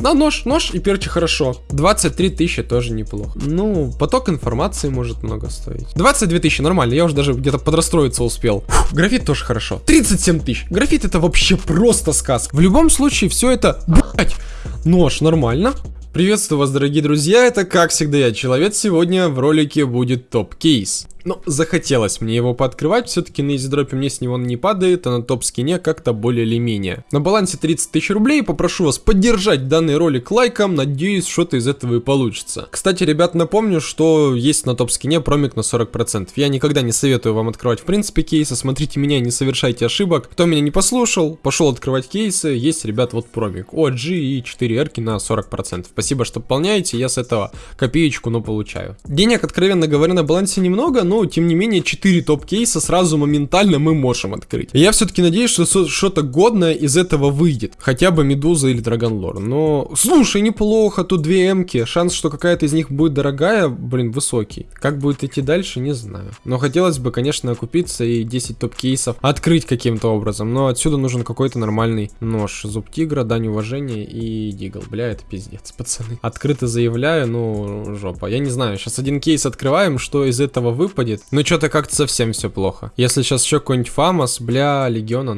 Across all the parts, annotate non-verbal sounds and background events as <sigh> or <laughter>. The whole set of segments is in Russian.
На нож, нож и перчи хорошо. 23 тысячи тоже неплохо. Ну, поток информации может много стоить. 22 тысячи, нормально, я уже даже где-то подрастроиться успел. Фух, графит тоже хорошо. 37 тысяч. Графит это вообще просто сказка. В любом случае, все это, блять, нож, нормально. Приветствую вас, дорогие друзья, это как всегда я, Человек. Сегодня в ролике будет топ-кейс. Но захотелось мне его пооткрывать, все-таки на изидропе мне с него не падает, а на топ-скине как-то более или менее. На балансе 30 тысяч рублей, попрошу вас поддержать данный ролик лайком, надеюсь, что-то из этого и получится. Кстати, ребят, напомню, что есть на топ-скине промик на 40%. Я никогда не советую вам открывать в принципе кейсы, смотрите меня, не совершайте ошибок. Кто меня не послушал, пошел открывать кейсы, есть, ребят, вот промик. OG и 4 эрки на 40%. Спасибо, что пополняете, я с этого копеечку, но получаю. Денег, откровенно говоря, на балансе немного, но тем не менее 4 топ-кейса сразу моментально мы можем открыть. я все-таки надеюсь, что что-то годное из этого выйдет. Хотя бы Медуза или Драгонлор. Но, слушай, неплохо, тут две эмки. Шанс, что какая-то из них будет дорогая, блин, высокий. Как будет идти дальше, не знаю. Но хотелось бы, конечно, окупиться и 10 топ-кейсов открыть каким-то образом. Но отсюда нужен какой-то нормальный нож. Зуб тигра, дань уважения и дигл. Бля, это пиздец, пацаны. Открыто заявляю, ну, жопа. Я не знаю, сейчас один кейс открываем, что из этого выпадет выпадет. Ну что-то как-то совсем все плохо. Если сейчас еще какой-нибудь Фамас, бля, Легион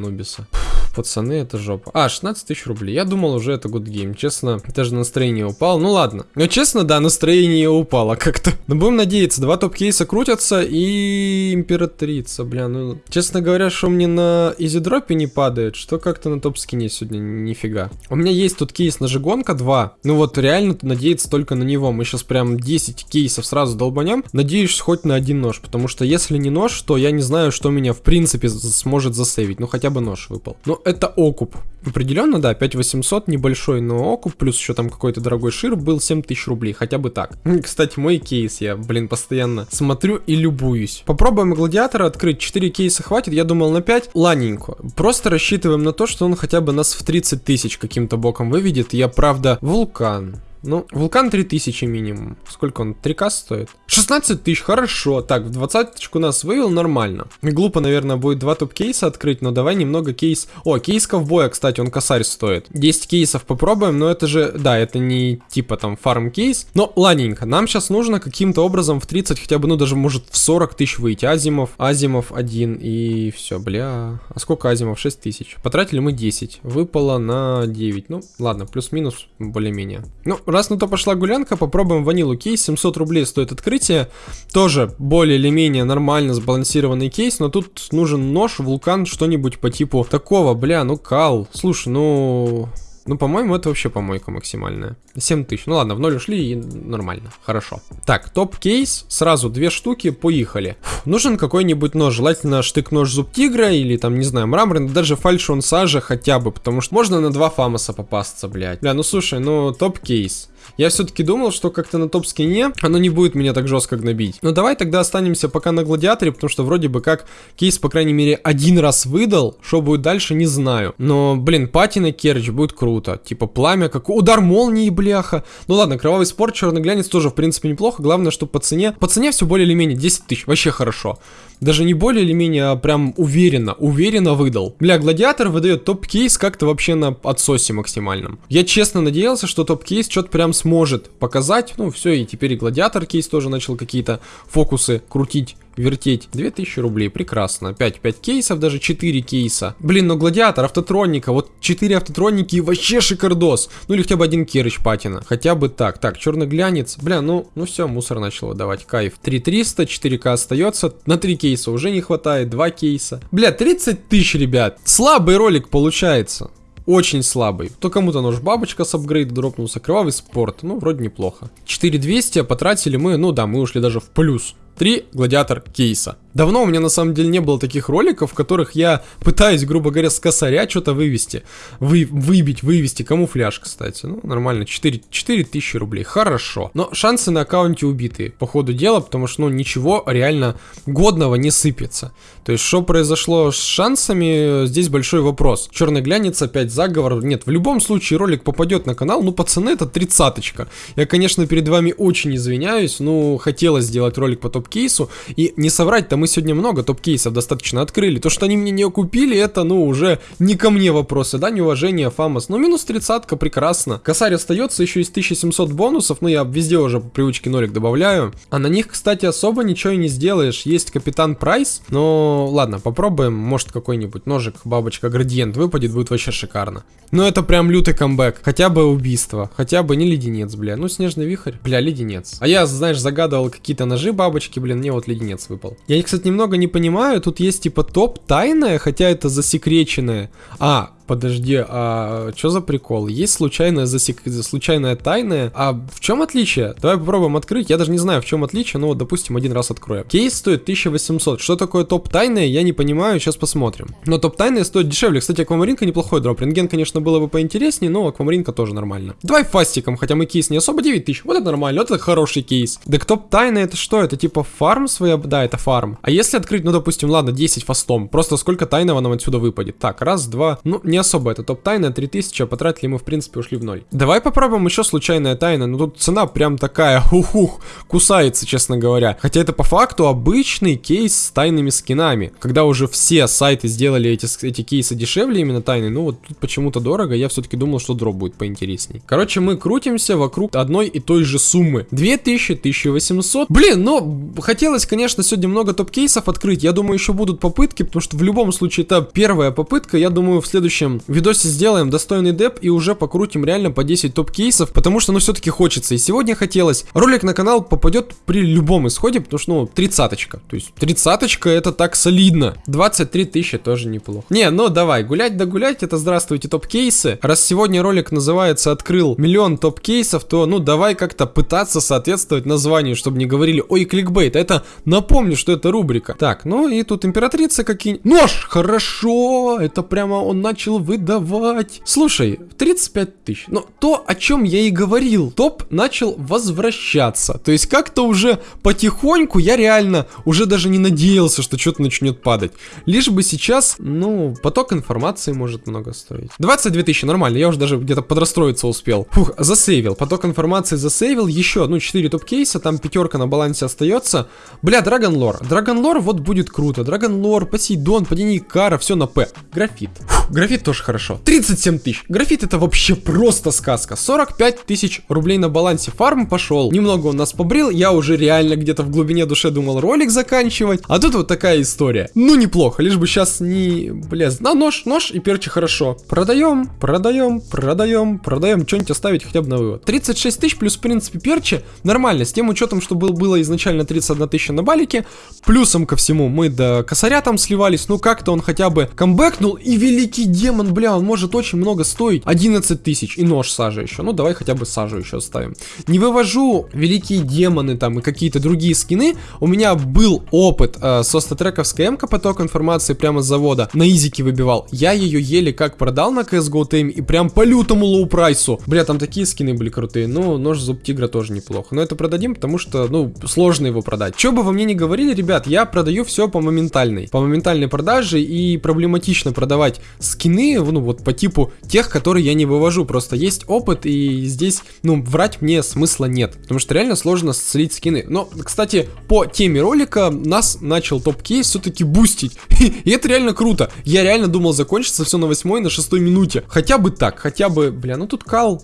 Пацаны, это жопа. А, 16 тысяч рублей. Я думал уже это good game. Честно, даже настроение упало. Ну ладно. Но честно, да, настроение упало как-то. Но будем надеяться. Два топ-кейса крутятся и императрица, бля. Ну, честно говоря, что мне на изидропе не падает, что как-то на топ-скине сегодня нифига. У меня есть тут кейс на Жигонка 2. Ну вот реально надеяться только на него. Мы сейчас прям 10 кейсов сразу долбанем. Надеюсь хоть на один нож. Потому что если не нож, то я не знаю, что меня в принципе сможет засейвить. Ну хотя бы нож выпал. Ну это окуп. Определенно, да, 5800 небольшой, но окуп, плюс еще там какой-то дорогой шир был 7000 рублей, хотя бы так. <laughs> Кстати, мой кейс, я, блин, постоянно смотрю и любуюсь. Попробуем гладиатора открыть, 4 кейса хватит, я думал на 5, ладненько. Просто рассчитываем на то, что он хотя бы нас в 30 тысяч каким-то боком выведет. Я, правда, вулкан. Ну, вулкан 3000 минимум. Сколько он? 3к стоит? 16 тысяч, хорошо. Так, в двадцаточку нас вывел, нормально. Глупо, наверное, будет два топ-кейса открыть, но давай немного кейс... О, кейс ковбоя, кстати, он косарь стоит. 10 кейсов попробуем, но это же... Да, это не типа там фарм кейс. Но ладненько, нам сейчас нужно каким-то образом в 30, хотя бы, ну даже может в 40 тысяч выйти. Азимов, Азимов 1 и все, бля. А сколько Азимов? 6 тысяч. Потратили мы 10. Выпало на 9. Ну, ладно, плюс-минус более-менее. Ну, раз на то пошла гулянка, попробуем ванилу кейс. 700 рублей стоит открытие. Тоже более или менее нормально сбалансированный кейс, но тут нужен нож, вулкан, что-нибудь по типу такого. Бля, ну кал. Слушай, ну... Ну, по-моему, это вообще помойка максимальная. 7 тысяч. Ну ладно, в ноль ушли и нормально. Хорошо. Так, топ-кейс. Сразу две штуки. Поехали. Фух, нужен какой-нибудь нож. Желательно штык-нож зуб тигра или там, не знаю, мраморный. Даже фальшион сажа хотя бы. Потому что можно на два фамаса попасться, блядь. Бля, ну слушай, ну топ-кейс. Я все-таки думал, что как-то на топ-скине оно не будет меня так жестко гнобить. Но давай тогда останемся пока на гладиаторе, потому что вроде бы как кейс, по крайней мере, один раз выдал. Что будет дальше, не знаю. Но, блин, патина Керч будет круто. Типа пламя, как удар молнии, бляха. Ну ладно, кровавый спорт, черный глянец тоже, в принципе, неплохо. Главное, что по цене... По цене все более или менее 10 тысяч. Вообще хорошо. Даже не более или менее, а прям уверенно, уверенно выдал. Бля, гладиатор выдает топ-кейс как-то вообще на отсосе максимальном. Я честно надеялся, что топ-кейс что-то прям сможет показать. Ну, все, и теперь и гладиатор кейс тоже начал какие-то фокусы крутить вертеть. 2000 рублей, прекрасно. 5, 5 кейсов, даже 4 кейса. Блин, ну гладиатор, автотроника, вот 4 автотроники и вообще шикардос. Ну или хотя бы один керыч патина. Хотя бы так. Так, черный глянец. Бля, ну, ну все, мусор начал выдавать. Кайф. 3300, 4к остается. На 3 кейса уже не хватает, 2 кейса. Бля, 30 тысяч, ребят. Слабый ролик получается. Очень слабый. То кому-то нож бабочка с апгрейда дропнулся. Кровавый спорт. Ну, вроде неплохо. 4200 потратили мы, ну да, мы ушли даже в плюс. 3 гладиатор кейса. Давно у меня на самом деле не было таких роликов, в которых я пытаюсь, грубо говоря, с косаря что-то вывести. Вы, выбить, вывести. Камуфляж, кстати. Ну, нормально. 4, 4 тысячи рублей. Хорошо. Но шансы на аккаунте убитые, по ходу дела, потому что, ну, ничего реально годного не сыпется. То есть, что произошло с шансами, здесь большой вопрос. Черный глянец, опять заговор. Нет, в любом случае ролик попадет на канал. Ну, пацаны, это тридцаточка. Я, конечно, перед вами очень извиняюсь. Ну, хотелось сделать ролик по топ топ-кейсу. И не соврать-то мы сегодня много топ-кейсов достаточно открыли. То, что они мне не купили, это, ну, уже не ко мне вопросы, да, неуважение, Фамос. Ну, минус тридцатка, прекрасно. Косарь остается еще из 1700 бонусов, ну, я везде уже по привычке нолик добавляю. А на них, кстати, особо ничего и не сделаешь. Есть Капитан Прайс, но ладно, попробуем. Может, какой-нибудь ножик, бабочка, градиент выпадет, будет вообще шикарно. Но это прям лютый камбэк. Хотя бы убийство, хотя бы не леденец, бля. Ну, снежный вихрь, бля, леденец. А я, знаешь, загадывал какие-то ножи бабочки, блин, мне вот леденец выпал. Я, кстати, немного не понимаю, тут есть типа топ тайная, хотя это засекреченное. А, Подожди, а что за прикол? Есть случайная засек... случайная тайная. А в чем отличие? Давай попробуем открыть. Я даже не знаю, в чем отличие, но вот, допустим, один раз откроем. Кейс стоит 1800. Что такое топ тайная, я не понимаю, сейчас посмотрим. Но топ тайная стоит дешевле. Кстати, аквамаринка неплохой дроп. Рентген, конечно, было бы поинтереснее, но аквамаринка тоже нормально. Давай фастиком, хотя мы кейс не особо 9000. Вот это нормально, вот это хороший кейс. Так топ тайная это что? Это типа фарм своя? Да, это фарм. А если открыть, ну, допустим, ладно, 10 фастом. Просто сколько тайного нам отсюда выпадет? Так, раз, два. Ну, не особо это топ-тайна, 3000, а потратили мы, в принципе, ушли в ноль. Давай попробуем еще случайная тайна, но ну, тут цена прям такая, ух кусается, честно говоря. Хотя это по факту обычный кейс с тайными скинами. Когда уже все сайты сделали эти, эти кейсы дешевле, именно тайны, ну вот тут почему-то дорого, я все-таки думал, что дроп будет поинтересней. Короче, мы крутимся вокруг одной и той же суммы. 2000, 1800. Блин, ну, хотелось, конечно, сегодня много топ-кейсов открыть. Я думаю, еще будут попытки, потому что в любом случае это первая попытка. Я думаю, в следующем видосе сделаем достойный деп и уже покрутим реально по 10 топ-кейсов, потому что ну все-таки хочется. И сегодня хотелось. Ролик на канал попадет при любом исходе, потому что ну тридцаточка. То есть тридцаточка это так солидно. 23 тысячи тоже неплохо. Не, ну давай, гулять да гулять, это здравствуйте топ-кейсы. Раз сегодня ролик называется «Открыл миллион топ-кейсов», то ну давай как-то пытаться соответствовать названию, чтобы не говорили «Ой, кликбейт». Это напомню, что это рубрика. Так, ну и тут императрица какие Нож! Хорошо! Это прямо он начал выдавать давать. Слушай, 35 тысяч. Но то, о чем я и говорил, топ начал возвращаться. То есть как-то уже потихоньку я реально уже даже не надеялся, что что-то начнет падать. Лишь бы сейчас, ну, поток информации может много стоить. 22 тысячи, нормально, я уже даже где-то подрастроиться успел. Фух, засейвил, поток информации засейвил, еще, ну, 4 топ-кейса, там пятерка на балансе остается. Бля, Dragon Lore. Dragon Lore вот будет круто. Dragon Lore, Посейдон, Падение Икара, все на П. Графит. Фух, графит тоже хорошо. 37 тысяч. Графит это вообще просто сказка. 45 тысяч рублей на балансе. Фарм пошел. Немного он нас побрил. Я уже реально где-то в глубине души думал ролик заканчивать. А тут вот такая история. Ну, неплохо. Лишь бы сейчас не... Бля, на нож, нож и перчи хорошо. Продаем, продаем, продаем, продаем. Что-нибудь оставить хотя бы на вывод. 36 тысяч плюс, в принципе, перчи. Нормально. С тем учетом, что был, было изначально 31 тысяча на балике. Плюсом ко всему мы до косаря там сливались. Ну, как-то он хотя бы камбэкнул. И великий демон, бля, он может очень много стоить. 11 тысяч и нож сажа еще. Ну, давай хотя бы сажу еще оставим. Не вывожу великие демоны там и какие-то другие скины. У меня был опыт э, со StatTrak овской м поток информации прямо с завода. На изике выбивал. Я ее еле как продал на CSGO TM и прям по лютому low price у. Бля, там такие скины были крутые. Ну, нож зуб тигра тоже неплохо. Но это продадим, потому что, ну, сложно его продать. Что бы вы мне не говорили, ребят, я продаю все по моментальной. По моментальной продаже и проблематично продавать скины, ну, вот по типу тех, которые я не вывожу. Просто есть опыт, и здесь, ну, врать мне смысла нет. Потому что реально сложно слить скины. Но, кстати, по теме ролика нас начал топ-кейс все-таки бустить. <laughs> и это реально круто. Я реально думал закончится все на восьмой, на шестой минуте. Хотя бы так, хотя бы, бля, ну тут кал,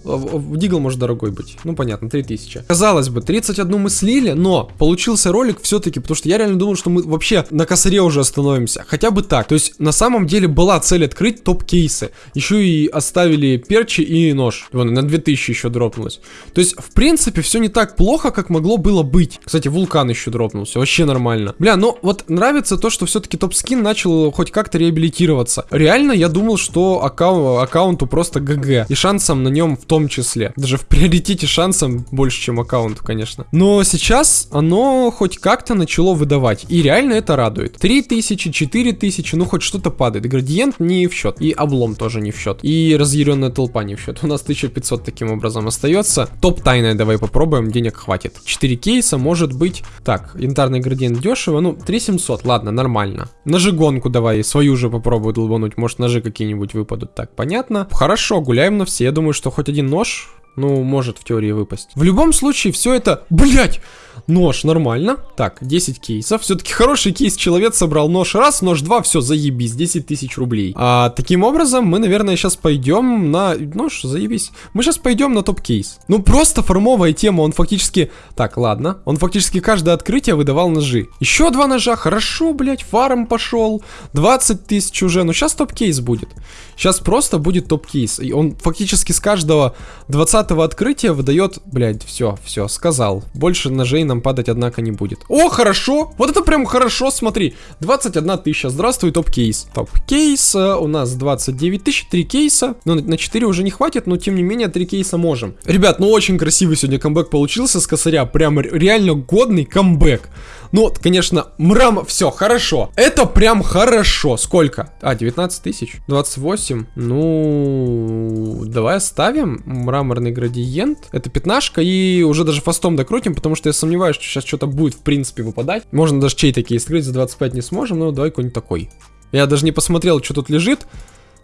дигл может дорогой быть. Ну, понятно, 3000. Казалось бы, 31 мы слили, но получился ролик все-таки, потому что я реально думал, что мы вообще на косаре уже остановимся. Хотя бы так. То есть, на самом деле была цель открыть топ-кейсы еще и оставили перчи и нож. Вон, на 2000 еще дропнулось. То есть, в принципе, все не так плохо, как могло было быть. Кстати, вулкан еще дропнулся, вообще нормально. Бля, ну вот нравится то, что все-таки топ-скин начал хоть как-то реабилитироваться. Реально, я думал, что аккаун аккаунту просто ГГ. И шансом на нем в том числе. Даже в приоритете шансом больше, чем аккаунту, конечно. Но сейчас оно хоть как-то начало выдавать. И реально это радует. 3000, 4000, ну хоть что-то падает. Градиент не в счет. И облом тоже не в счет. И разъяренная толпа не в счет. У нас 1500 таким образом остается. Топ тайная давай попробуем, денег хватит. 4 кейса, может быть. Так, янтарный градиент дешево. Ну, 3700, ладно, нормально. Ножи-гонку давай, свою же попробую долбануть. Может, ножи какие-нибудь выпадут. Так, понятно. Хорошо, гуляем на все. Я думаю, что хоть один нож Ну, может в теории выпасть. В любом случае, все это... Блять! Нож, нормально. Так, 10 кейсов. Все-таки хороший кейс. Человек собрал нож раз, нож два, все, заебись, 10 тысяч рублей. А таким образом, мы, наверное, сейчас пойдем на... Нож, заебись. Мы сейчас пойдем на топ-кейс. Ну, просто формовая тема, он фактически... Так, ладно. Он фактически каждое открытие выдавал ножи. Еще два ножа, хорошо, блядь, фарм пошел. 20 тысяч уже, ну сейчас топ-кейс будет. Сейчас просто будет топ-кейс. И он фактически с каждого 20 открытия выдает... Блядь, все, все, сказал. Больше ножей нам падать, однако, не будет. О, хорошо! Вот это прям хорошо, смотри. 21 тысяча. Здравствуй, топ-кейс. Топ-кейс. У нас 29 тысяч, 3 кейса. Ну, на 4 уже не хватит, но тем не менее 3 кейса можем. Ребят, ну очень красивый сегодня камбэк получился с косаря. Прям реально годный камбэк. Ну, конечно, мрам, все, хорошо. Это прям хорошо. Сколько? А, 19 тысяч. 28. Ну, давай оставим мраморный градиент. Это пятнашка и уже даже фастом докрутим, потому что я сомневаюсь, что сейчас что-то будет в принципе выпадать. Можно даже чей такие скрыть за 25 не сможем, но давай какой-нибудь такой. Я даже не посмотрел, что тут лежит.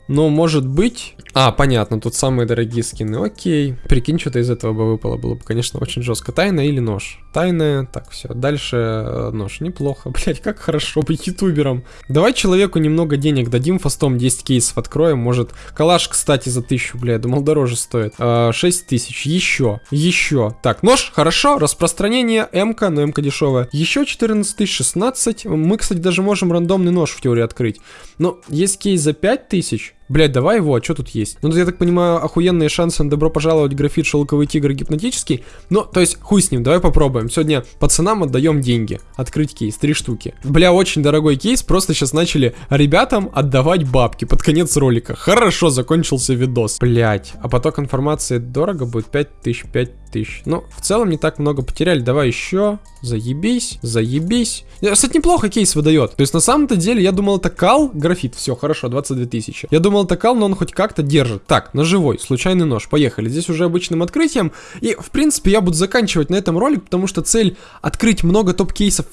Но может быть... А, понятно, тут самые дорогие скины. Окей. Прикинь, что-то из этого бы выпало. Было бы, конечно, очень жестко. Тайна или нож? Тайная. Так, все. Дальше э, нож. Неплохо. <laughs> Блять, как хорошо быть ютубером. Давай человеку немного денег дадим. Фастом 10 кейсов откроем. Может, калаш, кстати, за 1000, бля. Думал, дороже стоит. А, 6 тысяч. Еще. Еще. Так, нож. Хорошо. Распространение. МК, но МК дешевая. Еще 14 тысяч, 16. Мы, кстати, даже можем рандомный нож в теории открыть. Но есть кейс за 5 тысяч. Блять, давай его, а что тут есть? Ну, я так понимаю, охуенные шансы на добро пожаловать графит шелковый тигр гипнотический. Ну, то есть, хуй с ним, давай попробуем. Сегодня пацанам отдаем деньги. Открыть кейс, три штуки. Бля, очень дорогой кейс, просто сейчас начали ребятам отдавать бабки под конец ролика. Хорошо, закончился видос. Блять, а поток информации дорого будет 5000, 5000. Ну, в целом не так много потеряли. Давай еще. Заебись, заебись. Кстати, неплохо кейс выдает. То есть, на самом-то деле, я думал, это кал, графит. Все, хорошо, 22 тысячи. Я думал, это кал, но он хоть как-то держит. Так, ножевой, случайный нож. Поехали. Здесь уже обычным открытием. И, в принципе, я буду заканчивать на этом ролик, потому что цель открыть много топ-кейсов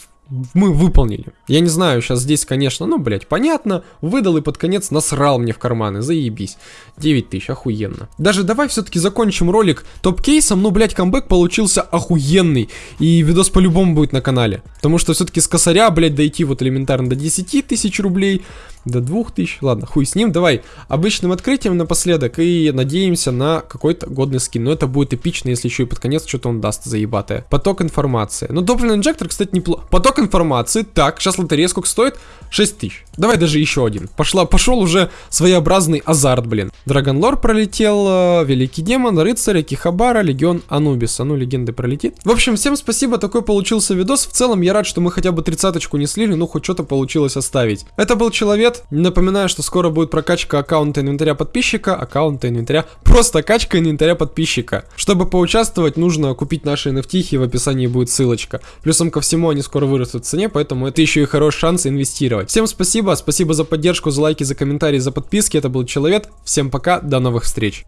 мы выполнили. Я не знаю, сейчас здесь, конечно, ну, блядь, понятно. Выдал и под конец насрал мне в карманы, заебись. 9 тысяч, охуенно. Даже давай все-таки закончим ролик топ-кейсом, ну, блядь, камбэк получился охуенный. И видос по-любому будет на канале. Потому что все-таки с косаря, блядь, дойти вот элементарно до 10 тысяч рублей, до 2000, ладно, хуй с ним. Давай обычным открытием напоследок и надеемся на какой-то годный скин. Но это будет эпично, если еще и под конец что-то он даст заебатое. Поток информации. Ну, топливный инжектор, кстати, неплохо. Поток информации. Так, сейчас лотерея сколько стоит? 6000. Давай даже еще один. Пошла, пошел уже своеобразный азарт, блин. Драгонлор пролетел, э, Великий Демон, Рыцарь, Кихабара, Легион Анубиса. Ну, легенды пролетит. В общем, всем спасибо, такой получился видос. В целом, я рад, что мы хотя бы тридцаточку не слили, ну, хоть что-то получилось оставить. Это был Человек. Напоминаю, что скоро будет прокачка аккаунта инвентаря подписчика, аккаунта инвентаря, просто качка инвентаря подписчика. Чтобы поучаствовать, нужно купить наши NFT, в описании будет ссылочка. Плюсом ко всему, они скоро вырастут в цене, поэтому это еще и хороший шанс инвестировать. Всем спасибо, спасибо за поддержку, за лайки, за комментарии, за подписки. Это был Человек. Всем пока, до новых встреч.